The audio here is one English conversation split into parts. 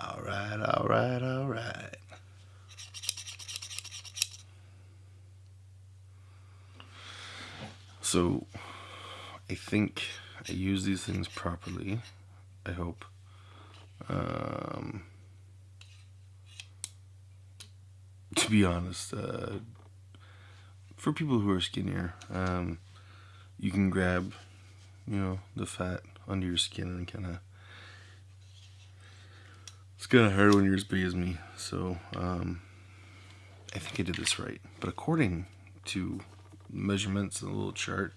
All right, all right, all right. So, I think I use these things properly. I hope. Um, to be honest, uh, for people who are skinnier, um, you can grab, you know, the fat under your skin and kind of. It's of hard when you're as big as me, so um, I think I did this right. But according to measurements in the little chart,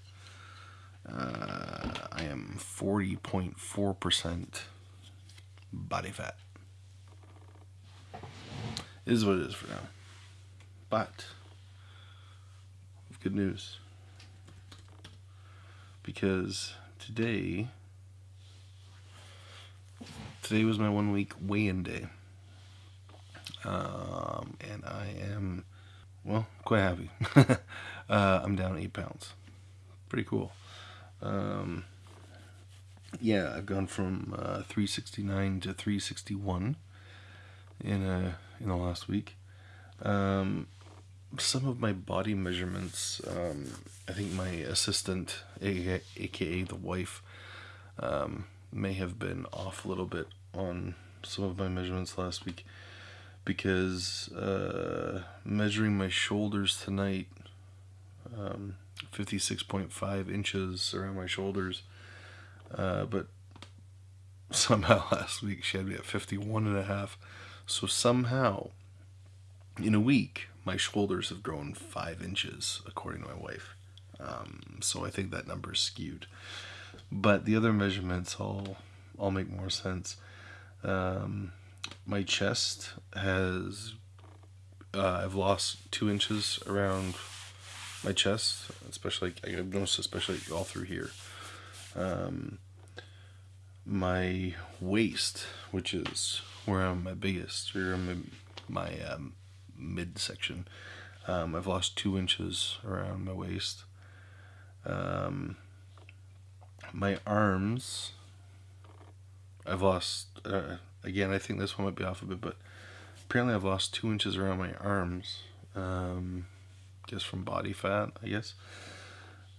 uh, I am 40.4% body fat. It is what it is for now. But, good news. Because today, today was my one week weigh-in day. Um, and I am, well, quite happy. uh, I'm down eight pounds. Pretty cool. Um, yeah, I've gone from uh, 369 to 361 in a in the last week. Um, some of my body measurements, um, I think my assistant, aka, AKA the wife, um, may have been off a little bit on some of my measurements last week because uh, measuring my shoulders tonight, um, 56.5 inches around my shoulders, uh, but somehow last week she had me at 51 and a half. So somehow in a week, my shoulders have grown five inches, according to my wife. Um, so I think that number is skewed. But the other measurements all all make more sense. Um, my chest has uh, I've lost two inches around my chest, especially I've noticed especially all through here. Um, my waist, which is where I'm my biggest, where I'm my um, midsection. Um, I've lost two inches around my waist. Um, my arms, I've lost, uh, again, I think this one might be off a bit, but apparently I've lost two inches around my arms. Um, just from body fat, I guess.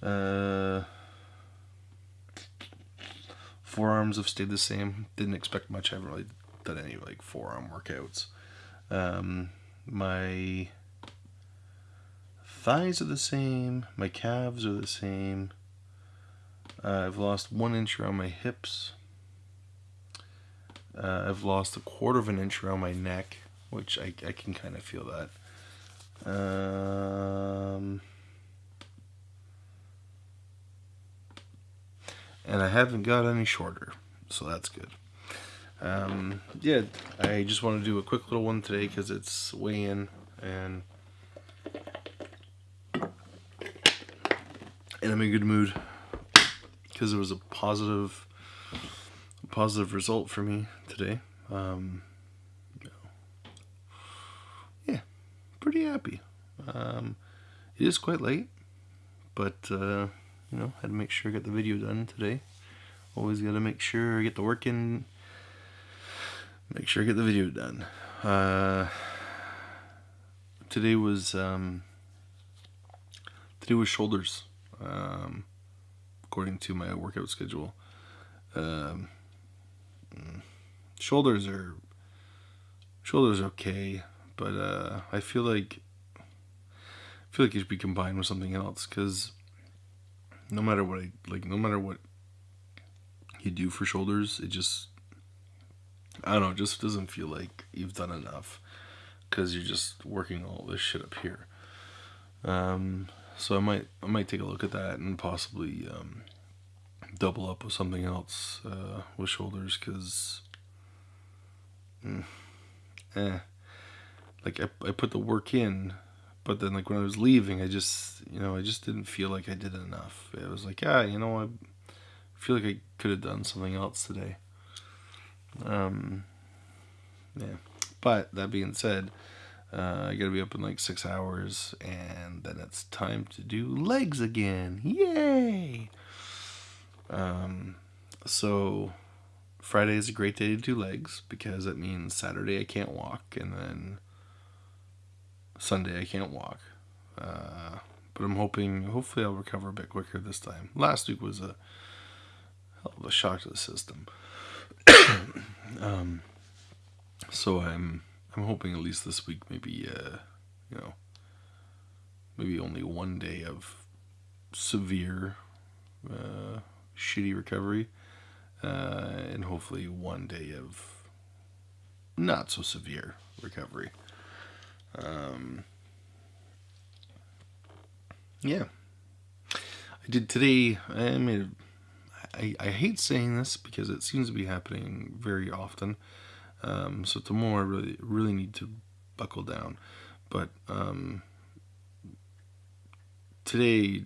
Uh, forearms have stayed the same. Didn't expect much. I haven't really done any like forearm workouts. Um, my thighs are the same. My calves are the same. Uh, I've lost one inch around my hips. Uh, I've lost a quarter of an inch around my neck, which I, I can kind of feel that. Um, and I haven't got any shorter, so that's good. Um, yeah, I just want to do a quick little one today because it's weigh in and and I'm in a good mood because it was a positive positive result for me today. Um, yeah, pretty happy. Um, it is quite late, but uh, you know, had to make sure I got the video done today. Always got to make sure I get the work in make sure I get the video done. Uh, today was um, today was shoulders, um, according to my workout schedule. Um, shoulders are shoulders okay, but uh, I feel like I feel like it should be combined with something else because no matter what I like, no matter what you do for shoulders, it just I don't know, just doesn't feel like you've done enough because you're just working all this shit up here. Um, so I might I might take a look at that and possibly um, double up with something else uh, with shoulders because, mm, eh, like I I put the work in, but then like when I was leaving, I just you know I just didn't feel like I did enough. It was like yeah, you know I feel like I could have done something else today. Um, yeah. But that being said, uh, I gotta be up in like six hours, and then it's time to do legs again. Yay! Um, so Friday is a great day to do legs because it means Saturday I can't walk and then Sunday I can't walk. Uh, but I'm hoping, hopefully, I'll recover a bit quicker this time. Last week was a hell of a shock to the system. um, so I'm I'm hoping at least this week, maybe uh, you know, maybe only one day of severe uh, shitty recovery, uh, and hopefully one day of not so severe recovery. Um, yeah, I did today. I made. I, I hate saying this because it seems to be happening very often. Um, so tomorrow I really really need to buckle down. But um, today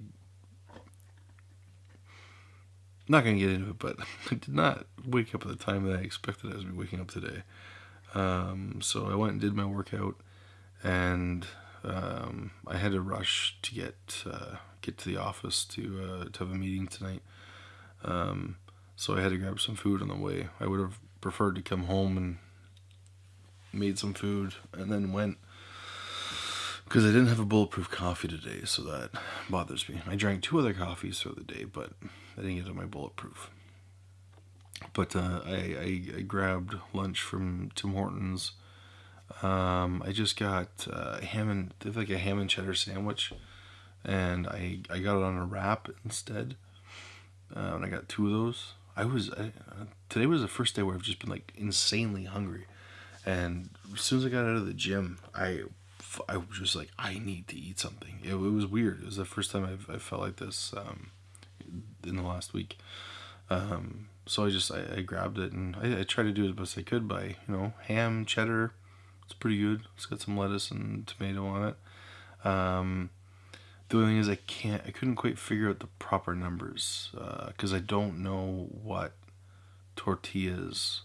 not gonna get into it, but I did not wake up at the time that I expected I was be waking up today. Um, so I went and did my workout, and um, I had to rush to get uh, get to the office to uh, to have a meeting tonight. Um, so I had to grab some food on the way. I would have preferred to come home and made some food and then went because I didn't have a bulletproof coffee today, so that bothers me. I drank two other coffees throughout the day, but I didn't get to my bulletproof. But uh, I, I, I, grabbed lunch from Tim Hortons. Um, I just got uh, ham and they have like a ham and cheddar sandwich, and I I got it on a wrap instead. Uh, and I got two of those. I was I, uh, today was the first day where I've just been like insanely hungry, and as soon as I got out of the gym, I I was just like, I need to eat something. It, it was weird. It was the first time I've, I felt like this um, in the last week. Um, so I just I, I grabbed it and I, I, tried to do it as best I could by you know ham, cheddar. It's pretty good. It's got some lettuce and tomato on it. Um, the only thing is I can't I couldn't quite figure out the proper numbers because uh, I don't know what tortillas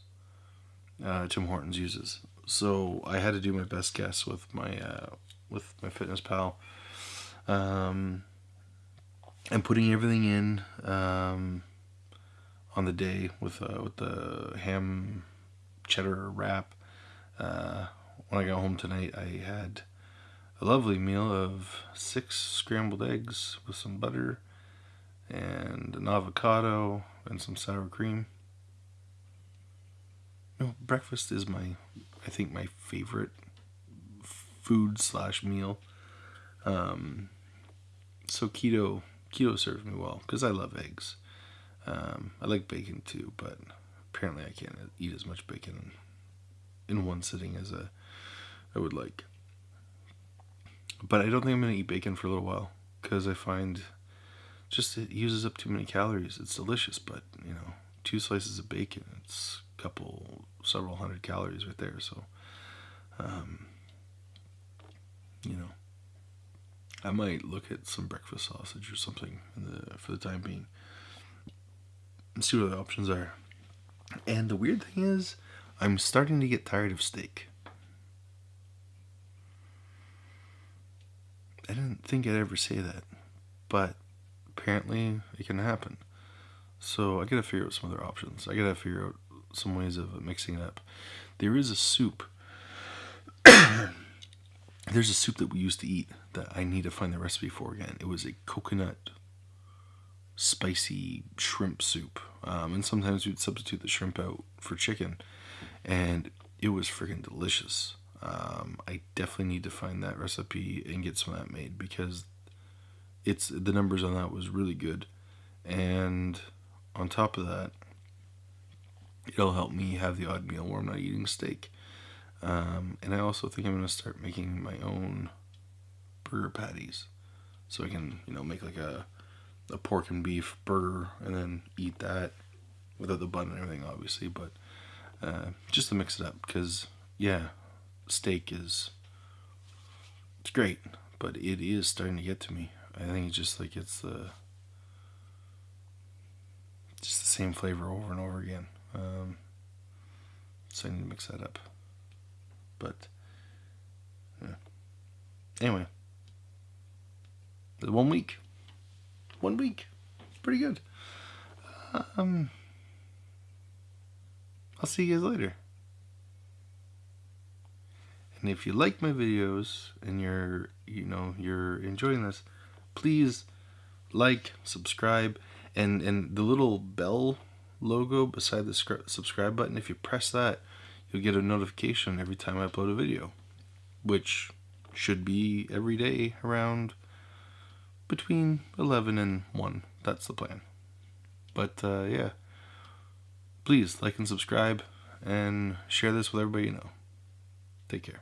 uh, Tim Hortons uses so I had to do my best guess with my uh, with MyFitnessPal um, and putting everything in um, on the day with uh, with the ham cheddar wrap uh, when I got home tonight I had a lovely meal of six scrambled eggs with some butter and an avocado and some sour cream. Know, breakfast is my I think my favorite food slash meal. Um, so keto keto serves me well because I love eggs. Um, I like bacon too, but apparently I can't eat as much bacon in one sitting as a, I would like. But I don't think I'm gonna eat bacon for a little while because I find just it uses up too many calories. It's delicious, but you know, two slices of bacon, it's couple several hundred calories right there. So, um, you know, I might look at some breakfast sausage or something the, for the time being and see what the options are. And the weird thing is, I'm starting to get tired of steak. I didn't think I'd ever say that, but apparently it can happen. So I gotta figure out some other options. I gotta figure out some ways of mixing it up. There is a soup. There's a soup that we used to eat that I need to find the recipe for again. It was a coconut spicy shrimp soup. Um, and sometimes we'd substitute the shrimp out for chicken. And it was freaking delicious. Um, I definitely need to find that recipe and get some of that made because it's the numbers on that was really good. And on top of that, it'll help me have the odd meal where I'm not eating steak. Um, and I also think I'm going to start making my own burger patties. So I can, you know, make like a, a pork and beef burger and then eat that without the bun and everything, obviously. But uh, just to mix it up because, yeah, steak is it's great, but it is starting to get to me. I think it's just like it's the just the same flavor over and over again. Um, so I need to mix that up. But, yeah. Anyway. One week. One week. Pretty good. Um, I'll see you guys later. And if you like my videos and you're, you know, you're enjoying this, please like, subscribe, and and the little bell logo beside the subscribe button. If you press that, you'll get a notification every time I upload a video, which should be every day around between 11 and 1. That's the plan. But uh, yeah, please like and subscribe and share this with everybody you know. Take care.